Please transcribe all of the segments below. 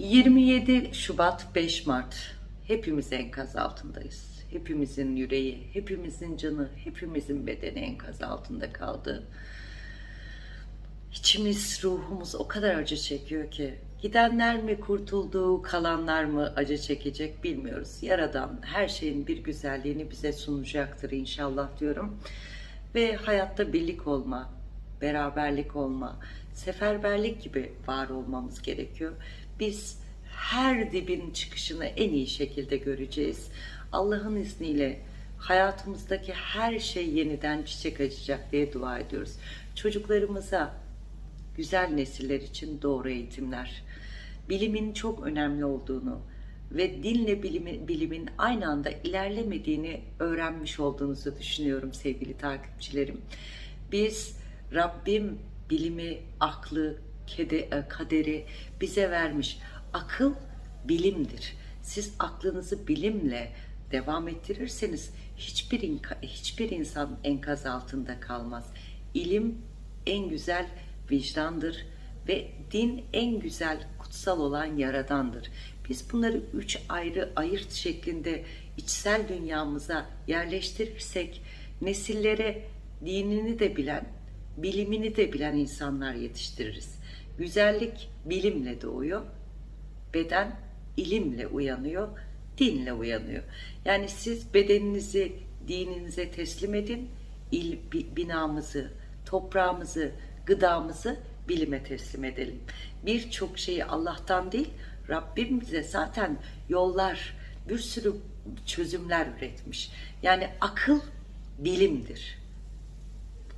27 Şubat 5 Mart hepimiz enkaz altındayız. Hepimizin yüreği, hepimizin canı, hepimizin bedeni enkaz altında kaldı. İçimiz, ruhumuz o kadar acı çekiyor ki gidenler mi kurtuldu, kalanlar mı acı çekecek bilmiyoruz. Yaradan her şeyin bir güzelliğini bize sunacaktır inşallah diyorum. Ve hayatta birlik olma, beraberlik olma, seferberlik gibi var olmamız gerekiyor. Biz her dibin çıkışını en iyi şekilde göreceğiz. Allah'ın izniyle hayatımızdaki her şey yeniden çiçek açacak diye dua ediyoruz. Çocuklarımıza güzel nesiller için doğru eğitimler, bilimin çok önemli olduğunu ve dinle bilimi, bilimin aynı anda ilerlemediğini öğrenmiş olduğunuzu düşünüyorum sevgili takipçilerim. Biz Rabbim bilimi, aklı, e, kaderi bize vermiş. Akıl bilimdir. Siz aklınızı bilimle devam ettirirseniz hiçbir hiçbir insan enkaz altında kalmaz. İlim en güzel vicdandır ve din en güzel kutsal olan yaradandır. Biz bunları üç ayrı ayırt şeklinde içsel dünyamıza yerleştirirsek nesillere dinini de bilen, bilimini de bilen insanlar yetiştiririz. Güzellik bilimle doğuyor, beden ilimle uyanıyor, dinle uyanıyor. Yani siz bedeninizi dininize teslim edin, il, bi- binamızı, toprağımızı, gıdamızı bilime teslim edelim. Birçok şeyi Allah'tan değil, Rabbim bize zaten yollar, bir sürü çözümler üretmiş. Yani akıl bilimdir.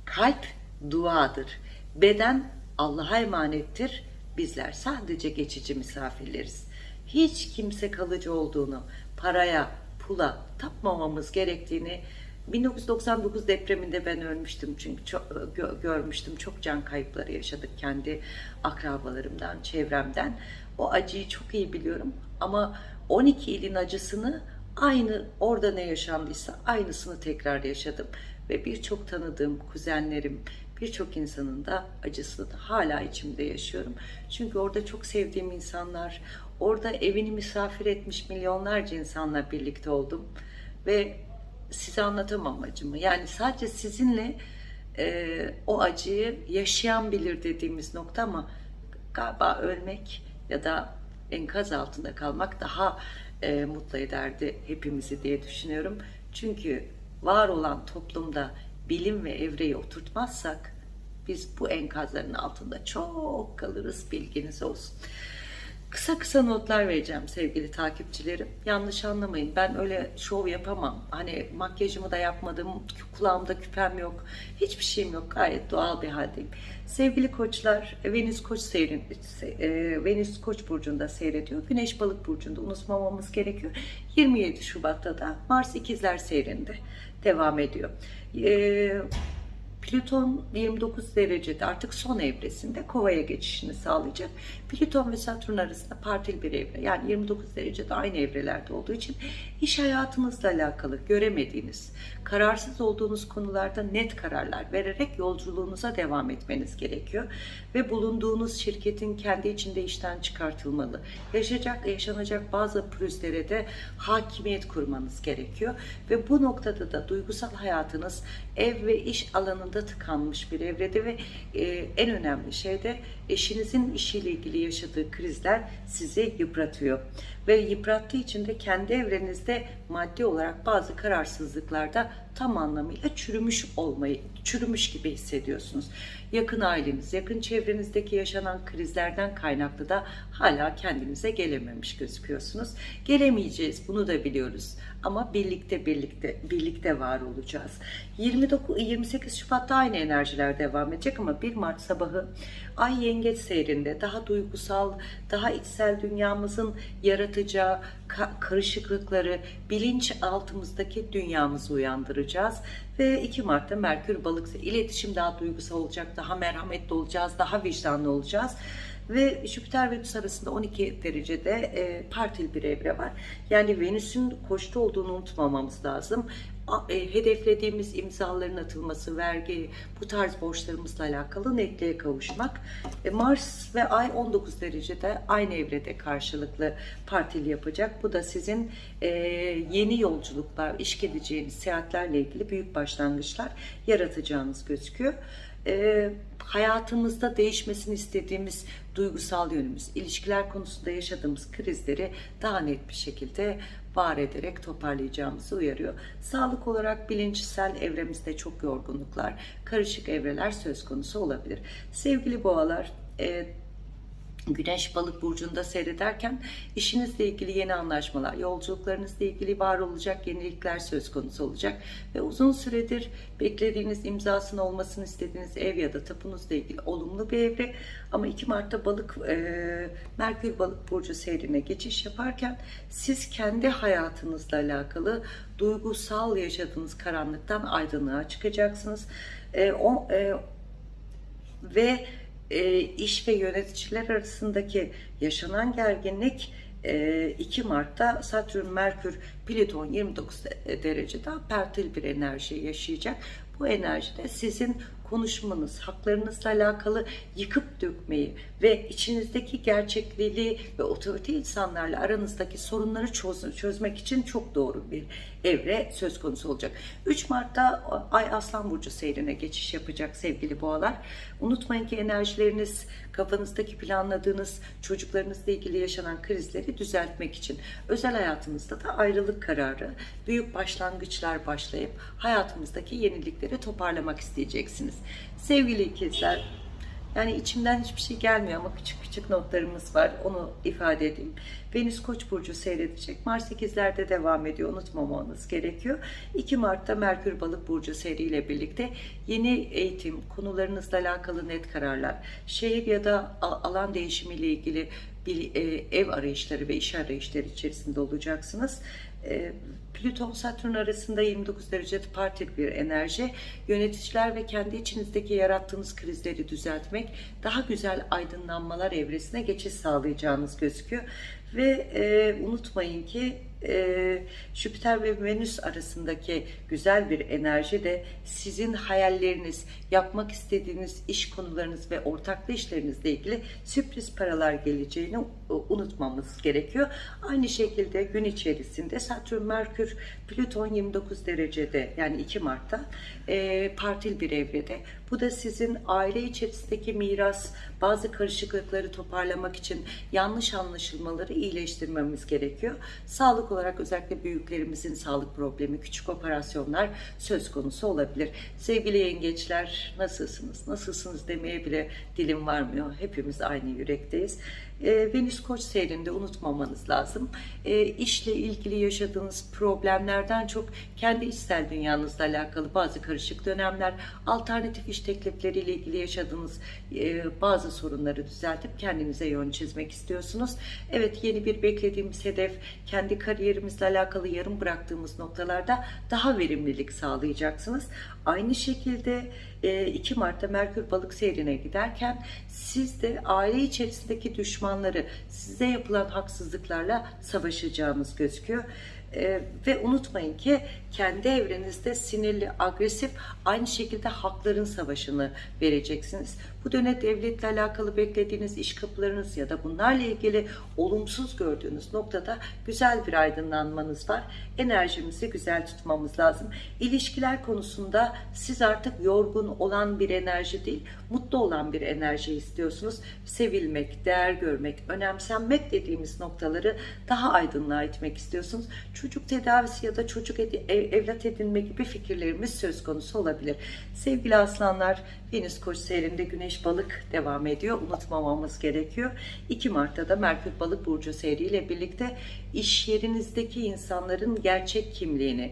Kalp duadır. Beden Allah'a emanettir. Bizler sadece geçici misafirleriz. Hiç kimse kalıcı olduğunu, paraya, pula tapmamamız gerektiğini 1999 depreminde ben ölmüştüm çünkü çok gö- görmüştüm çok can kayıpları yaşadık kendi akrabalarımdan, çevremden. O acıyı çok iyi biliyorum ama 12 ilin acısını aynı orada ne yaşandıysa aynısını tekrar yaşadım ve birçok tanıdığım kuzenlerim, birçok insanın da acısını da hala içimde yaşıyorum. Çünkü orada çok sevdiğim insanlar, orada evini misafir etmiş milyonlarca insanla birlikte oldum ve size anlatamam acımı. Yani sadece sizinle e, o acıyı yaşayan bilir dediğimiz nokta ama galiba ölmek ya da enkaz altında kalmak daha e, mutlu ederdi hepimizi diye düşünüyorum. Çünkü var olan toplumda bilim ve evreyi oturtmazsak biz bu enkazların altında çok kalırız bilginiz olsun. Kısa kısa notlar vereceğim sevgili takipçilerim. Yanlış anlamayın. Ben öyle şov yapamam. Hani makyajımı da yapmadım. Kulağımda küpem yok. Hiçbir şeyim yok. Gayet doğal bir haldeyim. Sevgili koçlar, Venüs Koç seyrin, e, Venüs Koç burcunda seyrediyor. Güneş Balık burcunda unutmamamız gerekiyor. 27 Şubat'ta da Mars İkizler seyrinde devam ediyor. E, Plüton 29 derecede artık son evresinde kovaya geçişini sağlayacak. Plüton ve Satürn arasında partil bir evre. Yani 29 derecede aynı evrelerde olduğu için iş hayatınızla alakalı göremediğiniz, kararsız olduğunuz konularda net kararlar vererek yolculuğunuza devam etmeniz gerekiyor. Ve bulunduğunuz şirketin kendi içinde işten çıkartılmalı. Yaşayacak, yaşanacak bazı pürüzlere de hakimiyet kurmanız gerekiyor. Ve bu noktada da duygusal hayatınız ev ve iş alanında tıkanmış bir evrede ve e, en önemli şey de eşinizin işiyle ilgili yaşadığı krizler sizi yıpratıyor. Ve yıprattığı için de kendi evrenizde maddi olarak bazı kararsızlıklarda tam anlamıyla çürümüş olmayı, çürümüş gibi hissediyorsunuz. Yakın aileniz, yakın çevrenizdeki yaşanan krizlerden kaynaklı da hala kendinize gelememiş gözüküyorsunuz. Gelemeyeceğiz, bunu da biliyoruz. Ama birlikte birlikte birlikte var olacağız. 29 28 Şubat'ta aynı enerjiler devam edecek ama 1 Mart sabahı Ay Yengeç seyrinde daha duygusal, daha içsel dünyamızın yaratacağı ka- karışıklıkları bilinç altımızdaki dünyamızı uyandıracağız. Ve 2 Mart'ta Merkür Balık iletişim daha duygusal olacak, daha merhametli olacağız, daha vicdanlı olacağız ve Jüpiter ve Venüs arasında 12 derecede e, partil bir evre var. Yani Venüs'ün koçta olduğunu unutmamamız lazım. e, hedeflediğimiz imzaların atılması, vergi, bu tarz borçlarımızla alakalı netliğe kavuşmak. E, Mars ve Ay 19 derecede aynı evrede karşılıklı partili yapacak. Bu da sizin e, yeni yolculuklar, iş gideceğiniz seyahatlerle ilgili büyük başlangıçlar yaratacağınız gözüküyor. E, hayatımızda değişmesini istediğimiz duygusal yönümüz, ilişkiler konusunda yaşadığımız krizleri daha net bir şekilde var ederek toparlayacağımızı uyarıyor. Sağlık olarak bilinçsel evremizde çok yorgunluklar, karışık evreler söz konusu olabilir. Sevgili boğalar, e, Güneş balık burcunda seyrederken işinizle ilgili yeni anlaşmalar, yolculuklarınızla ilgili var olacak yenilikler söz konusu olacak ve uzun süredir beklediğiniz imzasının olmasını istediğiniz ev ya da tapunuzla ilgili olumlu bir evre ama 2 Mart'ta balık e, Merkür balık burcu seyrine geçiş yaparken siz kendi hayatınızla alakalı duygusal yaşadığınız karanlıktan aydınlığa çıkacaksınız. E, o e, ve e, iş ve yöneticiler arasındaki yaşanan gerginlik e, 2 Mart'ta Satürn, Merkür, Plüton 29 de- derecede pertil bir enerji yaşayacak. Bu enerjide sizin konuşmanız, haklarınızla alakalı yıkıp dökmeyi ve içinizdeki gerçekliği ve otorite insanlarla aranızdaki sorunları çöz- çözmek için çok doğru bir evre söz konusu olacak. 3 Mart'ta Ay Aslan Burcu seyrine geçiş yapacak sevgili boğalar. Unutmayın ki enerjileriniz kafanızdaki planladığınız çocuklarınızla ilgili yaşanan krizleri düzeltmek için özel hayatınızda da ayrılık kararı, büyük başlangıçlar başlayıp hayatımızdaki yenilikleri toparlamak isteyeceksiniz. Sevgili ikizler, yani içimden hiçbir şey gelmiyor ama küçük küçük notlarımız var. Onu ifade edeyim. Venüs Koç burcu seyredecek. Mars 8'lerde devam ediyor. Unutmamanız gerekiyor. 2 Mart'ta Merkür Balık burcu seriyle birlikte yeni eğitim, konularınızla alakalı net kararlar, şehir ya da alan değişimiyle ilgili bir e, ev arayışları ve iş arayışları içerisinde olacaksınız. E, Plüton Satürn arasında 29 derecede partik bir enerji. Yöneticiler ve kendi içinizdeki yarattığınız krizleri düzeltmek, daha güzel aydınlanmalar evresine geçiş sağlayacağınız gözüküyor. Ve e, unutmayın ki e, Jüpiter ve Venüs arasındaki güzel bir enerji de sizin hayalleriniz, yapmak istediğiniz iş konularınız ve ortaklı işlerinizle ilgili sürpriz paralar geleceğini e, unutmamız gerekiyor. Aynı şekilde gün içerisinde Satürn, Merkür, Plüton 29 derecede yani 2 Mart'ta e, partil bir evrede. Bu da sizin aile içerisindeki miras, bazı karışıklıkları toparlamak için yanlış anlaşılmaları iyileştirmemiz gerekiyor. Sağlık olarak özellikle büyüklerimizin sağlık problemi, küçük operasyonlar söz konusu olabilir. Sevgili yengeçler nasılsınız? Nasılsınız demeye bile dilim varmıyor. Hepimiz aynı yürekteyiz. E, Venüs Koç seyrinde unutmamanız lazım. E, işle ilgili yaşadığınız problemlerden çok kendi içsel dünyanızla alakalı bazı karışık dönemler, alternatif iş teklifleriyle ilgili yaşadığınız e, bazı sorunları düzeltip kendinize yön çizmek istiyorsunuz. Evet yeni bir beklediğimiz hedef, kendi kariyerimizle alakalı yarım bıraktığımız noktalarda daha verimlilik sağlayacaksınız. Aynı şekilde e, 2 Mart'ta Merkür balık seyrine giderken siz de aile içerisindeki düşmanları, size yapılan haksızlıklarla savaşacağınız gözüküyor. E, ve unutmayın ki kendi evrenizde sinirli, agresif, aynı şekilde hakların savaşını vereceksiniz. Bu dönem devletle alakalı beklediğiniz iş kapılarınız ya da bunlarla ilgili olumsuz gördüğünüz noktada güzel bir aydınlanmanız var. Enerjimizi güzel tutmamız lazım. İlişkiler konusunda siz artık yorgun olan bir enerji değil, mutlu olan bir enerji istiyorsunuz. Sevilmek, değer görmek, önemsenmek dediğimiz noktaları daha aydınlığa itmek istiyorsunuz. Çocuk tedavisi ya da çocuk ev- evlat edinme gibi fikirlerimiz söz konusu olabilir. Sevgili aslanlar, Venüs Koç seyrinde Güneş Balık devam ediyor. Unutmamamız gerekiyor. 2 Mart'ta da Merkür Balık Burcu seyriyle birlikte iş yerinizdeki insanların gerçek kimliğini,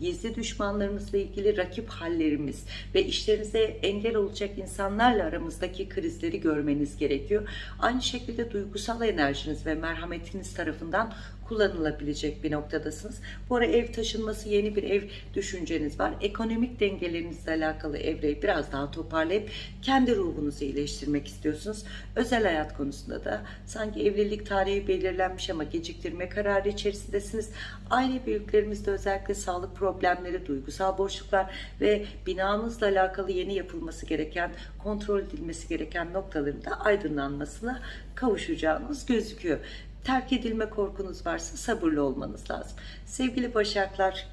gizli düşmanlarımızla ilgili rakip hallerimiz ve işlerinize engel olacak insanlarla aramızdaki krizleri görmeniz gerekiyor. Aynı şekilde duygusal enerjiniz ve merhametiniz tarafından kullanılabilecek bir noktadasınız. Bu ara ev taşınması, yeni bir ev düşünceniz var. Ekonomik dengelerinizle alakalı evreyi biraz daha toparlayıp kendi ruhunuzu iyileştirmek istiyorsunuz. Özel hayat konusunda da sanki evlilik tarihi belirlenmiş ama geciktirme kararı içerisindesiniz. Aile büyüklerimizde özellikle sağlık problemleri, duygusal boşluklar ve binanızla alakalı yeni yapılması gereken, kontrol edilmesi gereken noktaların da aydınlanmasına kavuşacağınız gözüküyor. Terk edilme korkunuz varsa sabırlı olmanız lazım. Sevgili Başaklar,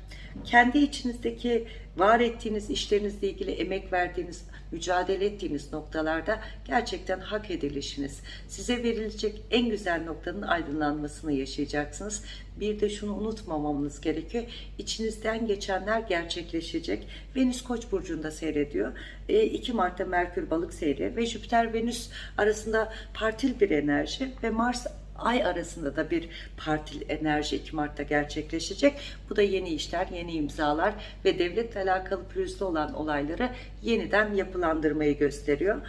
kendi içinizdeki var ettiğiniz işlerinizle ilgili emek verdiğiniz, mücadele ettiğiniz noktalarda gerçekten hak edilişiniz. Size verilecek en güzel noktanın aydınlanmasını yaşayacaksınız. Bir de şunu unutmamamız gerekiyor. İçinizden geçenler gerçekleşecek. Venüs Koç burcunda seyrediyor. 2 Mart'ta Merkür Balık seyrediyor ve Jüpiter Venüs arasında partil bir enerji ve Mars ay arasında da bir partil enerji 2 Mart'ta gerçekleşecek. Bu da yeni işler, yeni imzalar ve devletle alakalı pürüzlü olan olayları yeniden yapılandırmayı gösteriyor.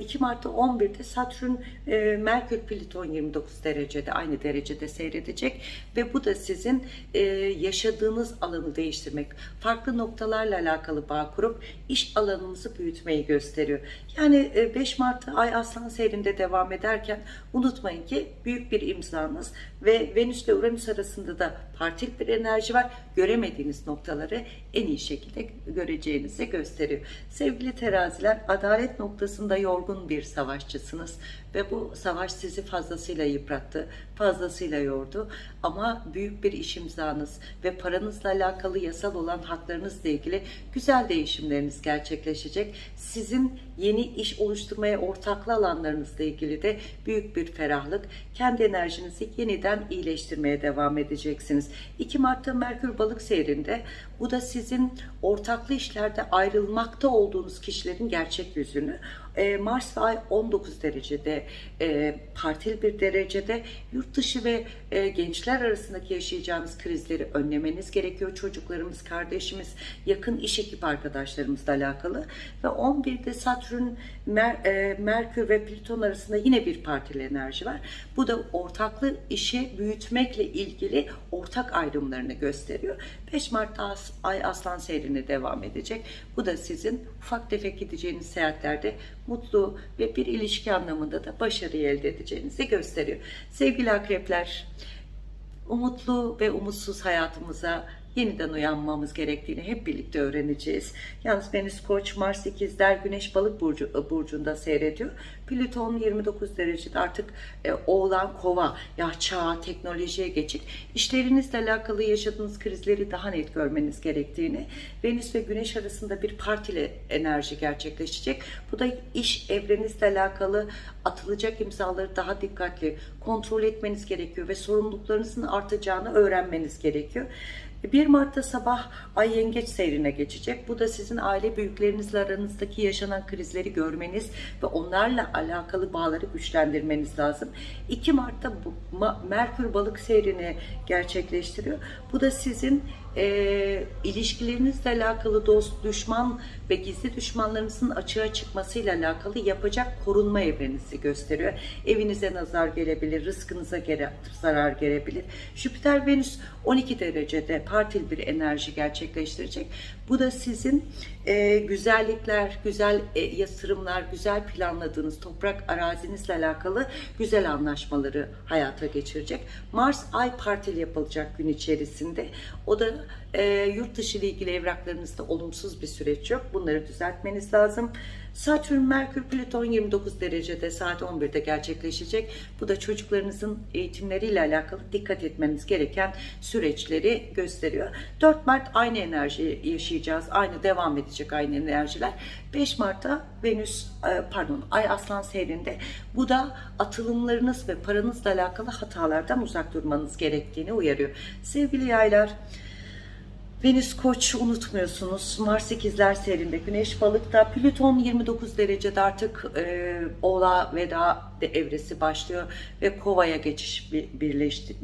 2 Mart'ta 11'de Satürn e, Merkür Plüton 29 derecede aynı derecede seyredecek ve bu da sizin e, yaşadığınız alanı değiştirmek, farklı noktalarla alakalı bağ kurup iş alanımızı büyütmeyi gösteriyor. Yani 5 Mart'ta Ay Aslan seyrinde devam ederken unutmayın ki büyük bir imzanız ve Venüs ile Uranüs arasında da partil bir enerji var. Göremediğiniz noktaları en iyi şekilde göreceğinizi gösteriyor. Sevgili teraziler adalet noktasında yorgun bir savaşçısınız ve bu savaş sizi fazlasıyla yıprattı, fazlasıyla yordu ama büyük bir iş imzanız ve paranızla alakalı yasal olan haklarınızla ilgili güzel değişimleriniz gerçekleşecek. Sizin yeni iş oluşturmaya ortaklı alanlarınızla ilgili de büyük bir ferahlık, kendi enerjinizi yeniden iyileştirmeye devam edeceksiniz. 2 Mart'ta Merkür Balık seyrinde bu da sizin ortaklı işlerde ayrılmakta olduğunuz kişilerin gerçek yüzünü e, Mars ve Ay 19 derecede e, partil bir derecede yurt dışı ve e, gençler arasındaki yaşayacağınız krizleri önlemeniz gerekiyor. Çocuklarımız, kardeşimiz, yakın iş ekip arkadaşlarımızla alakalı ve 11'de Satürn, Mer, e, Merkür ve Plüton arasında yine bir partil enerji var. Bu da ortaklı işi büyütmekle ilgili ortak ayrımlarını gösteriyor. 5 Mart'ta Ay Aslan seyrine devam edecek. Bu da sizin ufak tefek gideceğiniz seyahatlerde mutlu ve bir ilişki anlamında da başarıyı elde edeceğinizi gösteriyor. Sevgili akrepler, umutlu ve umutsuz hayatımıza yeniden uyanmamız gerektiğini hep birlikte öğreneceğiz. Yalnız Venüs Koç, Mars ikizler, Güneş Balık burcu, e, burcunda seyrediyor. Plüton 29 derecede artık e, Oğlan Kova, ya çağ, teknolojiye geçik. İşlerinizle alakalı yaşadığınız krizleri daha net görmeniz gerektiğini, Venüs ve Güneş arasında bir partili enerji gerçekleşecek. Bu da iş evrenizle alakalı atılacak imzaları daha dikkatli kontrol etmeniz gerekiyor ve sorumluluklarınızın artacağını öğrenmeniz gerekiyor. 1 Mart'ta sabah Ay Yengeç seyrine geçecek. Bu da sizin aile büyüklerinizle aranızdaki yaşanan krizleri görmeniz ve onlarla alakalı bağları güçlendirmeniz lazım. 2 Mart'ta Merkür Balık seyrini gerçekleştiriyor. Bu da sizin e, ilişkilerinizle alakalı dost, düşman ve gizli düşmanlarınızın açığa çıkmasıyla alakalı yapacak korunma evrenizi gösteriyor. Evinize nazar gelebilir, rızkınıza gere, zarar gelebilir. Jüpiter Venüs 12 derecede partil bir enerji gerçekleştirecek. Bu da sizin e, güzellikler, güzel e, yatırımlar, güzel planladığınız toprak arazinizle alakalı güzel anlaşmaları hayata geçirecek. Mars Ay partil yapılacak gün içerisinde. O da e, yurt dışı ile ilgili evraklarınızda olumsuz bir süreç yok. Bunları düzeltmeniz lazım. Satürn, Merkür, Plüton 29 derecede saat 11'de gerçekleşecek. Bu da çocuklarınızın eğitimleriyle alakalı dikkat etmeniz gereken süreçleri gösteriyor. 4 Mart aynı enerji yaşayacağız. Aynı devam edecek aynı enerjiler. 5 Mart'ta Venüs, e, pardon Ay Aslan seyrinde. Bu da atılımlarınız ve paranızla alakalı hatalardan uzak durmanız gerektiğini uyarıyor. Sevgili yaylar, Venüs Koç unutmuyorsunuz. Mars ikizler serinde, Güneş balıkta, Plüton 29 derecede artık e, Oğla veda evresi başlıyor ve Kova'ya geçiş birleşti,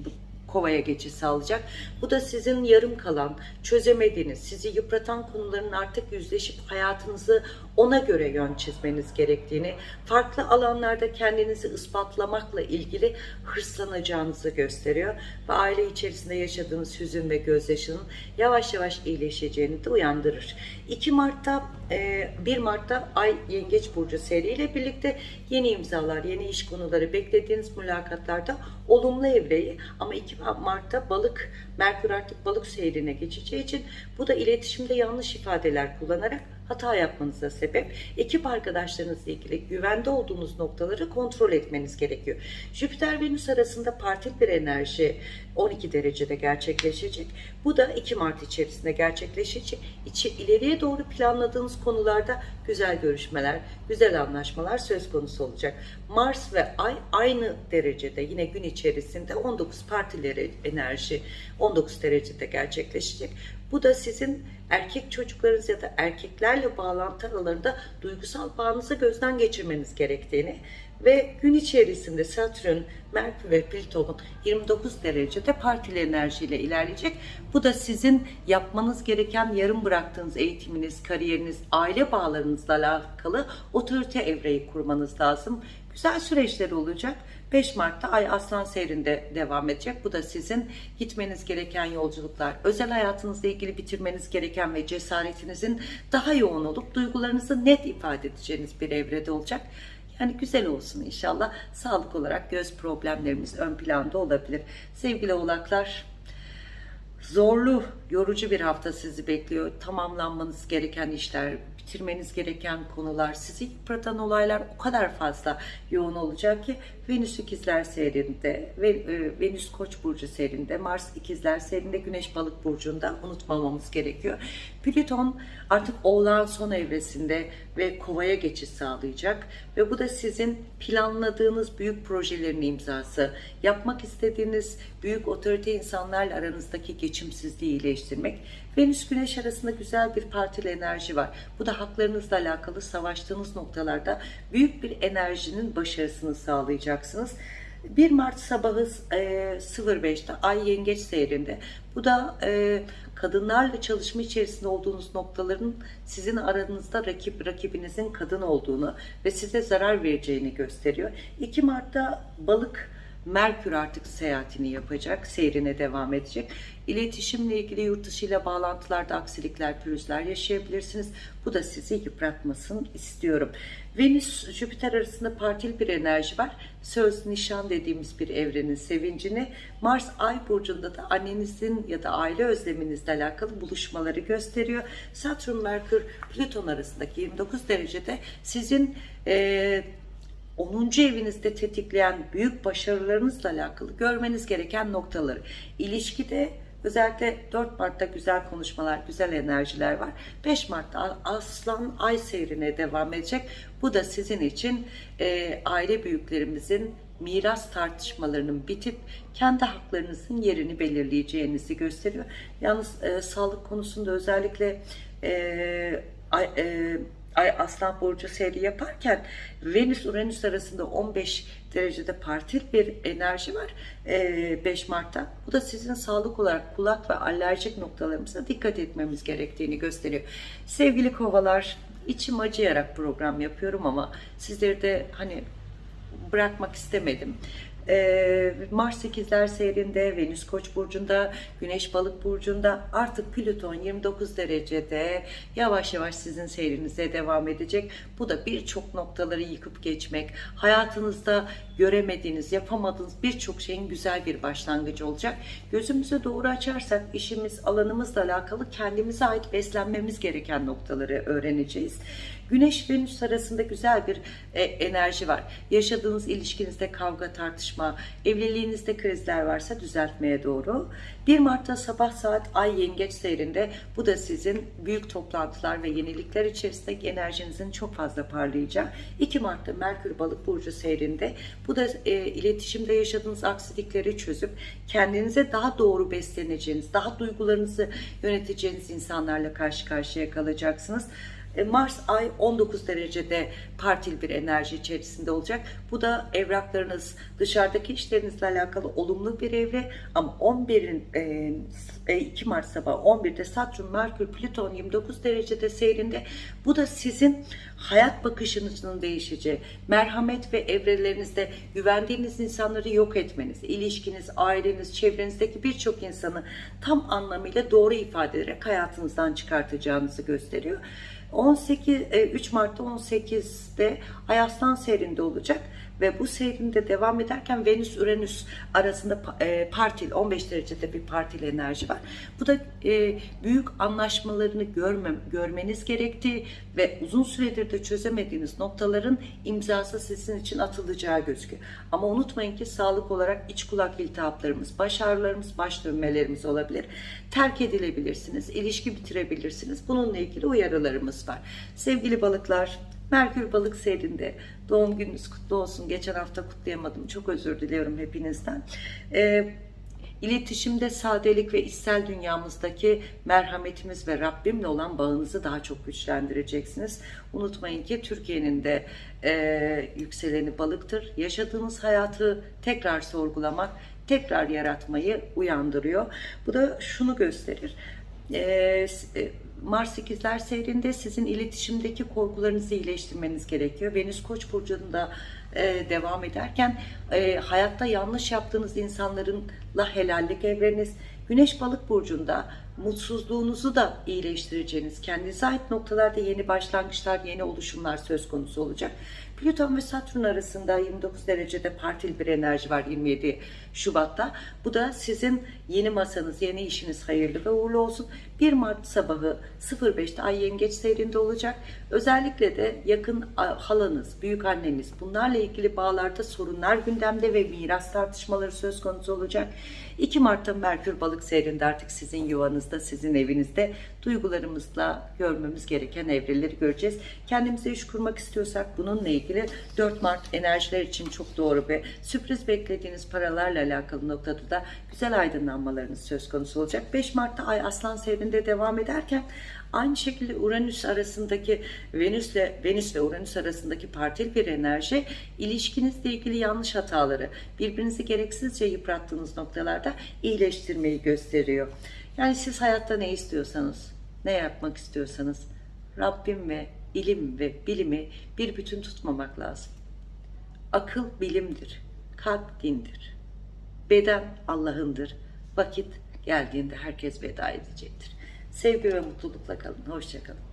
kovaya geçiş sağlayacak. Bu da sizin yarım kalan, çözemediğiniz, sizi yıpratan konuların artık yüzleşip hayatınızı ona göre yön çizmeniz gerektiğini, farklı alanlarda kendinizi ispatlamakla ilgili hırslanacağınızı gösteriyor. Ve aile içerisinde yaşadığınız hüzün ve gözyaşının yavaş yavaş iyileşeceğini de uyandırır. 2 Mart'ta 1 Mart'ta Ay Yengeç Burcu seriyle birlikte yeni imzalar, yeni iş konuları beklediğiniz mülakatlarda olumlu evreyi ama 2 Mart'ta balık, Merkür artık balık seyrine geçeceği için bu da iletişimde yanlış ifadeler kullanarak hata yapmanıza sebep. Ekip arkadaşlarınızla ilgili güvende olduğunuz noktaları kontrol etmeniz gerekiyor. Jüpiter-Venüs arasında partil bir enerji 12 derecede gerçekleşecek. Bu da 2 Mart içerisinde gerçekleşecek. İçi, ileriye doğru planladığınız konularda güzel görüşmeler, güzel anlaşmalar söz konusu olacak. Mars ve Ay aynı derecede yine gün içerisinde 19 partileri enerji 19 derecede gerçekleşecek. Bu da sizin erkek çocuklarınız ya da erkeklerle bağlantı aralarında duygusal bağınızı gözden geçirmeniz gerektiğini ve gün içerisinde Satürn, Merkür ve Plüton'un 29 derecede partili enerjiyle ilerleyecek. Bu da sizin yapmanız gereken yarım bıraktığınız eğitiminiz, kariyeriniz, aile bağlarınızla alakalı otorite evreyi kurmanız lazım. Güzel süreçler olacak. 5 Mart'ta Ay Aslan seyrinde devam edecek. Bu da sizin gitmeniz gereken yolculuklar, özel hayatınızla ilgili bitirmeniz gereken ve cesaretinizin daha yoğun olup duygularınızı net ifade edeceğiniz bir evrede olacak. Yani güzel olsun inşallah. Sağlık olarak göz problemlerimiz ön planda olabilir. Sevgili oğlaklar, zorlu, yorucu bir hafta sizi bekliyor. Tamamlanmanız gereken işler, bitirmeniz gereken konular, sizi yıpratan olaylar o kadar fazla yoğun olacak ki Venüs ikizler seyrinde, e, Venüs koç burcu seyrinde, Mars ikizler seyrinde, Güneş balık burcunda unutmamamız gerekiyor. Plüton artık oğlan son evresinde ve kovaya geçiş sağlayacak ve bu da sizin planladığınız büyük projelerin imzası, yapmak istediğiniz büyük otorite insanlarla aranızdaki geçimsizliği iyileştirmek. Venüs Güneş arasında güzel bir partili enerji var. Bu da haklarınızla alakalı savaştığınız noktalarda büyük bir enerjinin başarısını sağlayacaksınız. 1 Mart sabahı e, 05'te Ay Yengeç seyrinde. Bu da e, kadınlarla çalışma içerisinde olduğunuz noktaların sizin aranızda rakip rakibinizin kadın olduğunu ve size zarar vereceğini gösteriyor. 2 Mart'ta balık Merkür artık seyahatini yapacak, seyrine devam edecek. İletişimle ilgili yurt dışı ile bağlantılarda aksilikler, pürüzler yaşayabilirsiniz. Bu da sizi yıpratmasın istiyorum. Venüs, Jüpiter arasında partil bir enerji var. Söz, nişan dediğimiz bir evrenin sevincini Mars Ay burcunda da annenizin ya da aile özleminizle alakalı buluşmaları gösteriyor. Satürn, Merkür, Plüton arasındaki 29 derecede sizin e, 10. evinizde tetikleyen büyük başarılarınızla alakalı görmeniz gereken noktaları. İlişkide özellikle 4 Mart'ta güzel konuşmalar, güzel enerjiler var. 5 Mart'ta Aslan Ay seyrine devam edecek. Bu da sizin için e, aile büyüklerimizin miras tartışmalarının bitip kendi haklarınızın yerini belirleyeceğinizi gösteriyor. Yalnız e, sağlık konusunda özellikle e, e, Ay Aslan Burcu seyri yaparken Venüs Uranüs arasında 15 derecede partil bir enerji var 5 Mart'ta. Bu da sizin sağlık olarak kulak ve alerjik noktalarımıza dikkat etmemiz gerektiğini gösteriyor. Sevgili kovalar içim acıyarak program yapıyorum ama sizleri de hani bırakmak istemedim. Ee, Mars 8'ler seyrinde, Venüs Koç burcunda, Güneş Balık burcunda artık Plüton 29 derecede yavaş yavaş sizin seyrinize devam edecek. Bu da birçok noktaları yıkıp geçmek, hayatınızda göremediğiniz, yapamadığınız birçok şeyin güzel bir başlangıcı olacak. Gözümüzü doğru açarsak işimiz, alanımızla alakalı kendimize ait beslenmemiz gereken noktaları öğreneceğiz. Güneş Venüs arasında güzel bir e, enerji var. Yaşadığınız ilişkinizde kavga, tartışma, evliliğinizde krizler varsa düzeltmeye doğru. 1 Mart'ta sabah saat Ay Yengeç seyrinde bu da sizin büyük toplantılar ve yenilikler içerisinde enerjinizin çok fazla parlayacağı. 2 Mart'ta Merkür Balık burcu seyrinde bu da e, iletişimde yaşadığınız aksilikleri çözüp kendinize daha doğru besleneceğiniz, daha duygularınızı yöneteceğiniz insanlarla karşı karşıya kalacaksınız. E, Mars ay 19 derecede partil bir enerji içerisinde olacak. Bu da evraklarınız, dışarıdaki işlerinizle alakalı olumlu bir evre ama 11'in e, e, 2 Mart sabahı 11'de Satürn, Merkür, Plüton 29 derecede seyrinde. Bu da sizin hayat bakışınızın değişeceği, merhamet ve evrelerinizde güvendiğiniz insanları yok etmeniz, ilişkiniz, aileniz, çevrenizdeki birçok insanı tam anlamıyla doğru ifade ederek hayatınızdan çıkartacağınızı gösteriyor. 18 e, 3 Mart'ta 18'de Ay Aslan seyrinde olacak ve bu seyrinde devam ederken Venüs Uranüs arasında e, partil 15 derecede bir partil enerji var. Bu da e, büyük anlaşmalarını görmem, görmeniz gerektiği ve uzun süredir de çözemediğiniz noktaların imzası sizin için atılacağı gözüküyor. Ama unutmayın ki sağlık olarak iç kulak iltihaplarımız, baş ağrılarımız, baş dönmelerimiz olabilir. Terk edilebilirsiniz, ilişki bitirebilirsiniz. Bununla ilgili uyarılarımız var. Sevgili balıklar, Merkür balık seyrinde doğum gününüz kutlu olsun. Geçen hafta kutlayamadım. Çok özür diliyorum hepinizden. Ee, İletişimde sadelik ve içsel dünyamızdaki merhametimiz ve Rabbimle olan bağınızı daha çok güçlendireceksiniz. Unutmayın ki Türkiye'nin de e, yükseleni balıktır. Yaşadığınız hayatı tekrar sorgulamak, tekrar yaratmayı uyandırıyor. Bu da şunu gösterir. E, s- e, Mars ikizler seyrinde sizin iletişimdeki korkularınızı iyileştirmeniz gerekiyor. Venüs Koç burcunda e, devam ederken e, hayatta yanlış yaptığınız insanlarla helallik evreniz, Güneş Balık burcunda mutsuzluğunuzu da iyileştireceğiniz, kendinize ait noktalarda yeni başlangıçlar, yeni oluşumlar söz konusu olacak. Plüton ve Satürn arasında 29 derecede partil bir enerji var 27 Şubat'ta. Bu da sizin yeni masanız, yeni işiniz hayırlı ve uğurlu olsun. 1 Mart sabahı 05'te Ay Yengeç seyrinde olacak. Özellikle de yakın halanız, büyük anneniz bunlarla ilgili bağlarda sorunlar gündemde ve miras tartışmaları söz konusu olacak. 2 Mart'ta Merkür balık seyrinde artık sizin yuvanızda, sizin evinizde duygularımızla görmemiz gereken evreleri göreceğiz. Kendimize iş kurmak istiyorsak bununla ilgili 4 Mart enerjiler için çok doğru ve sürpriz beklediğiniz paralarla alakalı noktada da güzel aydınlanmalarınız söz konusu olacak. 5 Mart'ta Ay Aslan seyrinde devam ederken aynı şekilde Uranüs arasındaki Venüs'le Venüs ve Uranüs arasındaki partil bir enerji ilişkinizle ilgili yanlış hataları birbirinizi gereksizce yıprattığınız noktalarda iyileştirmeyi gösteriyor. Yani siz hayatta ne istiyorsanız, ne yapmak istiyorsanız Rabbim ve ilim ve bilimi bir bütün tutmamak lazım. Akıl bilimdir, kalp dindir. Beden Allah'ındır. Vakit geldiğinde herkes veda edecektir. Sevgi ve mutlulukla kalın. Hoşçakalın.